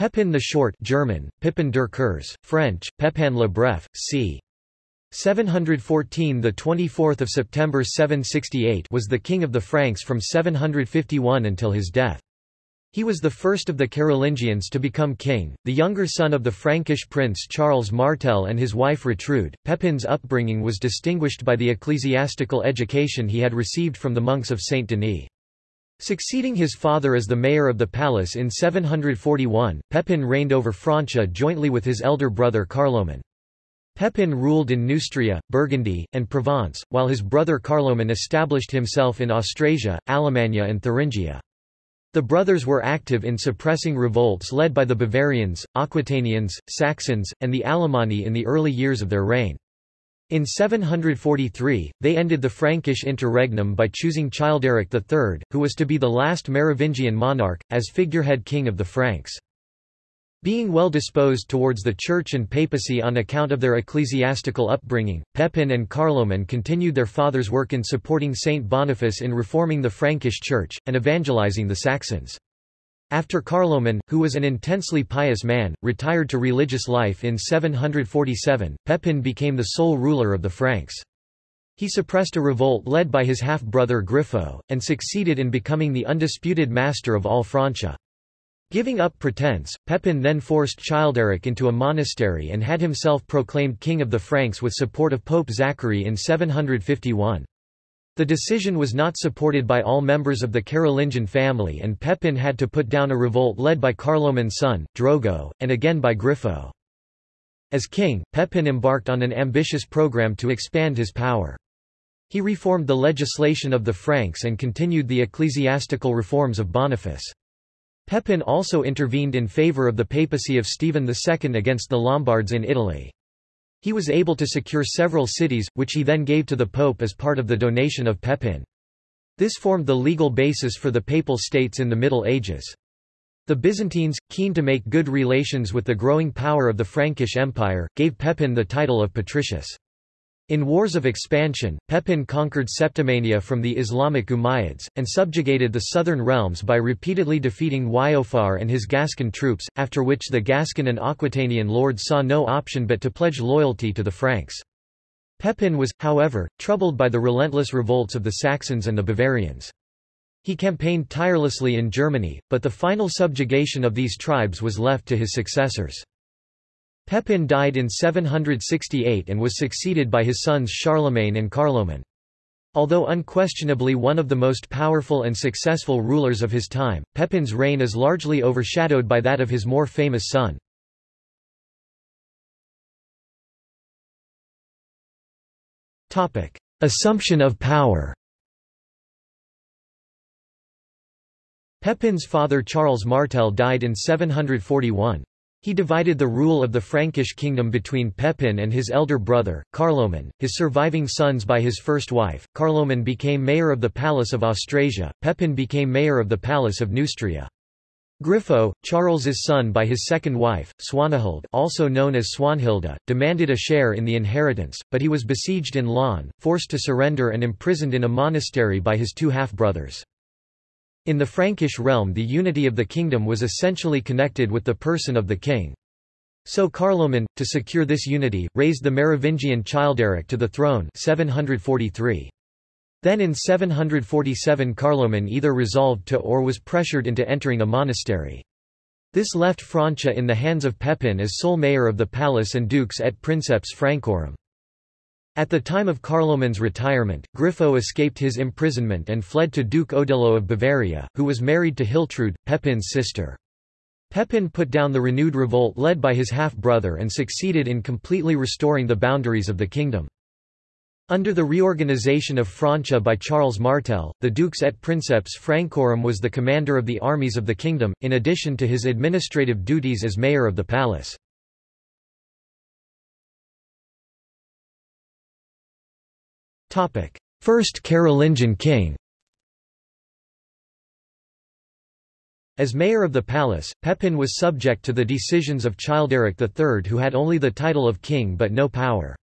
Pepin the Short German, Pippin der Kurze, French, Pepin le Bref, c. 714 the 24th of September 768 was the king of the Franks from 751 until his death. He was the first of the Carolingians to become king, the younger son of the Frankish prince Charles Martel and his wife Rotrude. Pepin's upbringing was distinguished by the ecclesiastical education he had received from the monks of Saint Denis. Succeeding his father as the mayor of the palace in 741, Pepin reigned over Francia jointly with his elder brother Carloman. Pepin ruled in Neustria, Burgundy, and Provence, while his brother Carloman established himself in Austrasia, Alemannia and Thuringia. The brothers were active in suppressing revolts led by the Bavarians, Aquitanians, Saxons, and the Alemanni in the early years of their reign. In 743, they ended the Frankish interregnum by choosing Childeric III, who was to be the last Merovingian monarch, as figurehead king of the Franks. Being well disposed towards the Church and papacy on account of their ecclesiastical upbringing, Pepin and Carloman continued their father's work in supporting Saint Boniface in reforming the Frankish Church, and evangelizing the Saxons. After Carloman, who was an intensely pious man, retired to religious life in 747, Pepin became the sole ruler of the Franks. He suppressed a revolt led by his half-brother Grifo, and succeeded in becoming the undisputed master of all Francia. Giving up pretense, Pepin then forced Childeric into a monastery and had himself proclaimed king of the Franks with support of Pope Zachary in 751. The decision was not supported by all members of the Carolingian family and Pepin had to put down a revolt led by Carloman's son, Drogo, and again by Grifo. As king, Pepin embarked on an ambitious program to expand his power. He reformed the legislation of the Franks and continued the ecclesiastical reforms of Boniface. Pepin also intervened in favour of the papacy of Stephen II against the Lombards in Italy. He was able to secure several cities, which he then gave to the pope as part of the donation of Pepin. This formed the legal basis for the papal states in the Middle Ages. The Byzantines, keen to make good relations with the growing power of the Frankish Empire, gave Pepin the title of patricius. In wars of expansion, Pepin conquered Septimania from the Islamic Umayyads, and subjugated the southern realms by repeatedly defeating Waiofar and his Gascon troops, after which the Gascon and Aquitanian lords saw no option but to pledge loyalty to the Franks. Pepin was, however, troubled by the relentless revolts of the Saxons and the Bavarians. He campaigned tirelessly in Germany, but the final subjugation of these tribes was left to his successors. Pepin died in 768 and was succeeded by his sons Charlemagne and Carloman. Although unquestionably one of the most powerful and successful rulers of his time, Pepin's reign is largely overshadowed by that of his more famous son. Assumption of power Pepin's father Charles Martel died in 741. He divided the rule of the Frankish kingdom between Pepin and his elder brother, Carloman, his surviving sons by his first wife. Carloman became mayor of the Palace of Austrasia, Pepin became mayor of the Palace of Neustria. Grifo, Charles's son by his second wife, Swanahild also known as Swanhilda, demanded a share in the inheritance, but he was besieged in Laon, forced to surrender and imprisoned in a monastery by his two half-brothers. In the Frankish realm the unity of the kingdom was essentially connected with the person of the king. So Carloman, to secure this unity, raised the Merovingian Childeric to the throne 743. Then in 747 Carloman either resolved to or was pressured into entering a monastery. This left Francia in the hands of Pepin as sole mayor of the palace and dux et princeps Francorum. At the time of Carloman's retirement, Grifo escaped his imprisonment and fled to Duke Odilo of Bavaria, who was married to Hiltrude, Pepin's sister. Pepin put down the renewed revolt led by his half-brother and succeeded in completely restoring the boundaries of the kingdom. Under the reorganization of Francia by Charles Martel, the Dux et Princeps Francorum was the commander of the armies of the kingdom, in addition to his administrative duties as mayor of the palace. First Carolingian king As mayor of the palace, Pepin was subject to the decisions of Childeric III who had only the title of king but no power.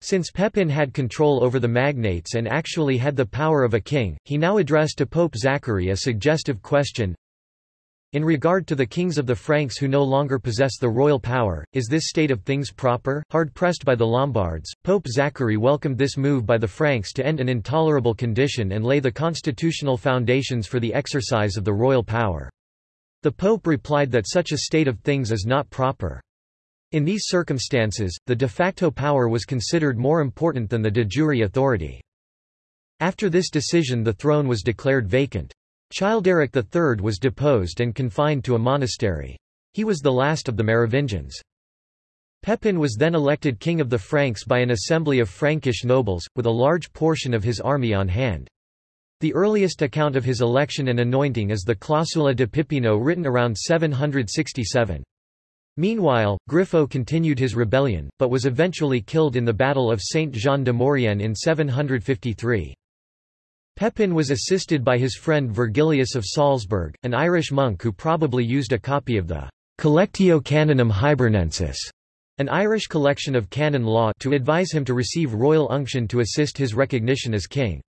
Since Pepin had control over the magnates and actually had the power of a king, he now addressed to Pope Zachary a suggestive question, In regard to the kings of the Franks who no longer possess the royal power, is this state of things proper? Hard pressed by the Lombards, Pope Zachary welcomed this move by the Franks to end an intolerable condition and lay the constitutional foundations for the exercise of the royal power. The Pope replied that such a state of things is not proper. In these circumstances, the de facto power was considered more important than the de jure authority. After this decision the throne was declared vacant. Childeric III was deposed and confined to a monastery. He was the last of the Merovingians. Pepin was then elected king of the Franks by an assembly of Frankish nobles, with a large portion of his army on hand. The earliest account of his election and anointing is the Clausula de Pipino written around 767. Meanwhile, Grifo continued his rebellion, but was eventually killed in the Battle of Saint-Jean de Maurienne in 753. Pepin was assisted by his friend Virgilius of Salzburg, an Irish monk who probably used a copy of the Collectio Canonum Hibernensis, an Irish collection of canon law to advise him to receive royal unction to assist his recognition as king.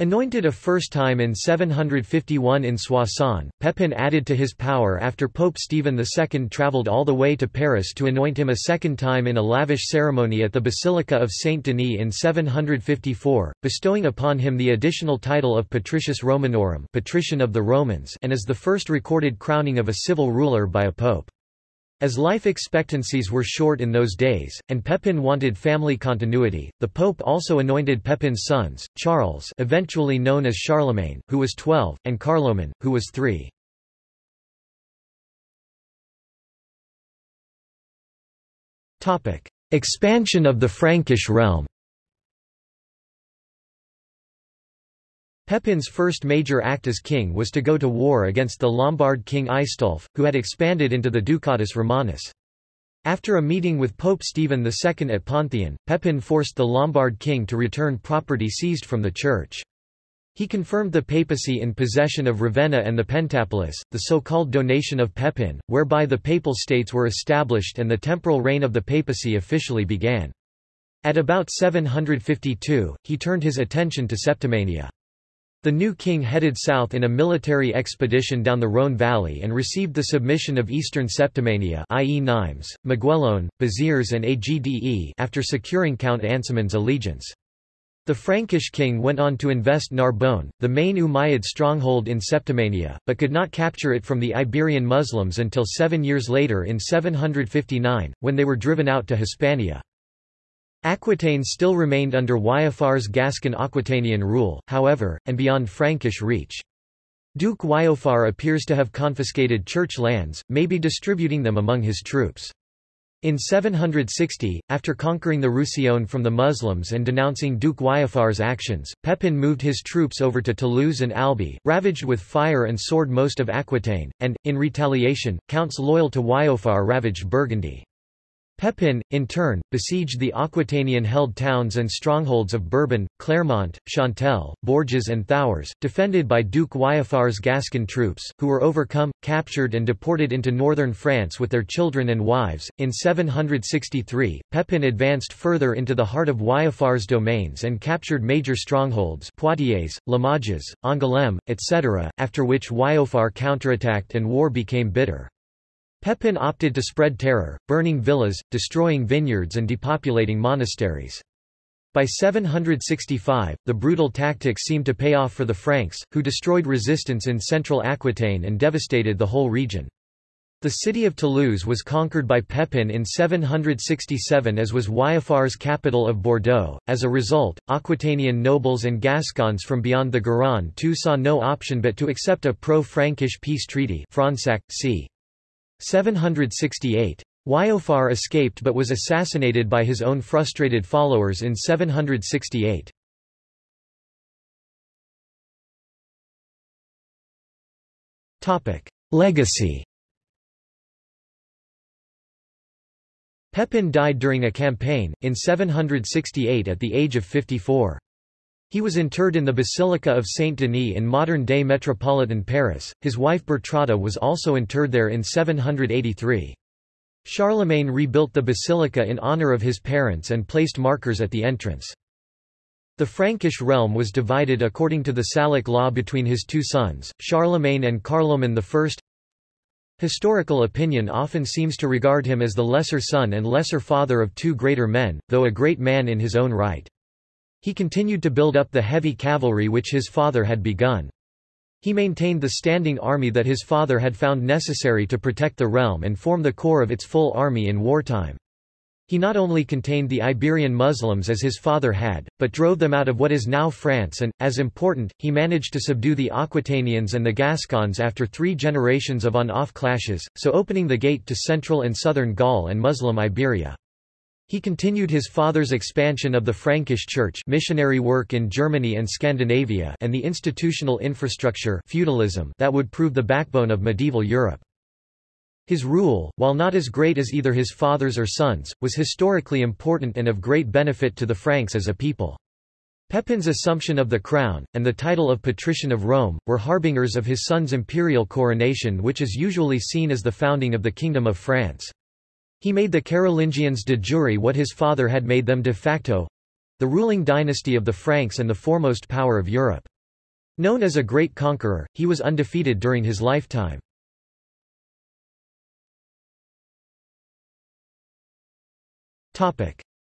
Anointed a first time in 751 in Soissons, Pepin added to his power after Pope Stephen II travelled all the way to Paris to anoint him a second time in a lavish ceremony at the Basilica of Saint-Denis in 754, bestowing upon him the additional title of Patricius Romanorum Patrician of the Romans and as the first recorded crowning of a civil ruler by a pope. As life expectancies were short in those days, and Pepin wanted family continuity, the pope also anointed Pepin's sons, Charles eventually known as Charlemagne, who was 12, and Carloman, who was 3. Expansion of the Frankish realm Pepin's first major act as king was to go to war against the Lombard king Aistulf, who had expanded into the Ducatus Romanus. After a meeting with Pope Stephen II at Ponthion, Pepin forced the Lombard king to return property seized from the church. He confirmed the papacy in possession of Ravenna and the Pentapolis, the so-called donation of Pepin, whereby the papal states were established and the temporal reign of the papacy officially began. At about 752, he turned his attention to Septimania. The new king headed south in a military expedition down the Rhône valley and received the submission of eastern Septimania i.e. Nimes, Maguelone, Béziers and Agde after securing Count Ansemund's allegiance. The Frankish king went on to invest Narbonne, the main Umayyad stronghold in Septimania, but could not capture it from the Iberian Muslims until seven years later in 759, when they were driven out to Hispania. Aquitaine still remained under Waiofar's Gascon-Aquitanian rule, however, and beyond Frankish reach. Duke Waiofar appears to have confiscated church lands, maybe distributing them among his troops. In 760, after conquering the Roussillon from the Muslims and denouncing Duke Waiofar's actions, Pepin moved his troops over to Toulouse and Albi, ravaged with fire and sword most of Aquitaine, and, in retaliation, counts loyal to Waiofar ravaged Burgundy. Pepin, in turn, besieged the Aquitanian-held towns and strongholds of Bourbon, Clermont, Chantelle, Bourges and Thouars, defended by Duke Waiofar's Gascon troops, who were overcome, captured and deported into northern France with their children and wives. In 763, Pepin advanced further into the heart of Waiofar's domains and captured major strongholds Poitiers, Limoges, Angoulême, etc., after which Waiofar counterattacked and war became bitter. Pepin opted to spread terror, burning villas, destroying vineyards and depopulating monasteries. By 765, the brutal tactics seemed to pay off for the Franks, who destroyed resistance in central Aquitaine and devastated the whole region. The city of Toulouse was conquered by Pepin in 767 as was Waiofar's capital of Bordeaux. As a result, Aquitanian nobles and Gascons from beyond the Garonne too saw no option but to accept a pro-Frankish peace treaty Fronsac, c. 768. Waiofar escaped but was assassinated by his own frustrated followers in 768. Legacy Pepin died during a campaign, in 768 at the age of 54. He was interred in the Basilica of Saint-Denis in modern-day metropolitan Paris. His wife Bertrada was also interred there in 783. Charlemagne rebuilt the basilica in honor of his parents and placed markers at the entrance. The Frankish realm was divided according to the Salic law between his two sons, Charlemagne and Carloman I. Historical opinion often seems to regard him as the lesser son and lesser father of two greater men, though a great man in his own right. He continued to build up the heavy cavalry which his father had begun. He maintained the standing army that his father had found necessary to protect the realm and form the core of its full army in wartime. He not only contained the Iberian Muslims as his father had, but drove them out of what is now France and, as important, he managed to subdue the Aquitanians and the Gascons after three generations of on-off clashes, so opening the gate to central and southern Gaul and Muslim Iberia. He continued his father's expansion of the Frankish Church missionary work in Germany and Scandinavia and the institutional infrastructure feudalism that would prove the backbone of medieval Europe. His rule, while not as great as either his father's or son's, was historically important and of great benefit to the Franks as a people. Pepin's assumption of the crown, and the title of Patrician of Rome, were harbingers of his son's imperial coronation which is usually seen as the founding of the Kingdom of France. He made the Carolingians de jure what his father had made them de facto—the ruling dynasty of the Franks and the foremost power of Europe. Known as a great conqueror, he was undefeated during his lifetime.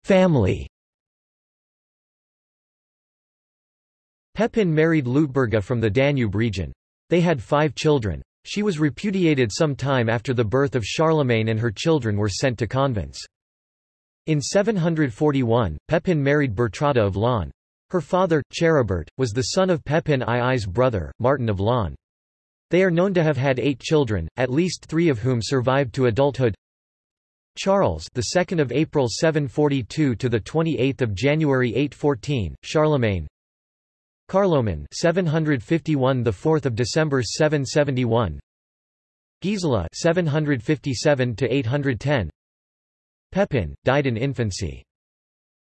Family Pepin married Leutberga from the Danube region. They had five children. She was repudiated some time after the birth of Charlemagne and her children were sent to convents. In 741, Pepin married Bertrada of Laon. Her father, Charibert, was the son of Pepin II's brother, Martin of Laon. They are known to have had eight children, at least three of whom survived to adulthood. Charles, the 2nd of April 742 to the 28th of January 814, Charlemagne. Carloman, 751, the 4th of December 771. Gisela, 757 to 810. Pepin died in infancy.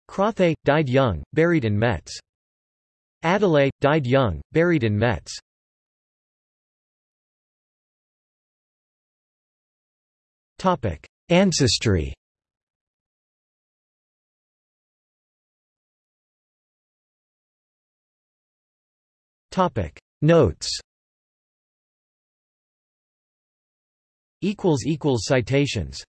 Crothe died young, buried in Metz. Adelaide died young, buried in Metz. Topic: Ancestry Topic. Notes. Equals equals citations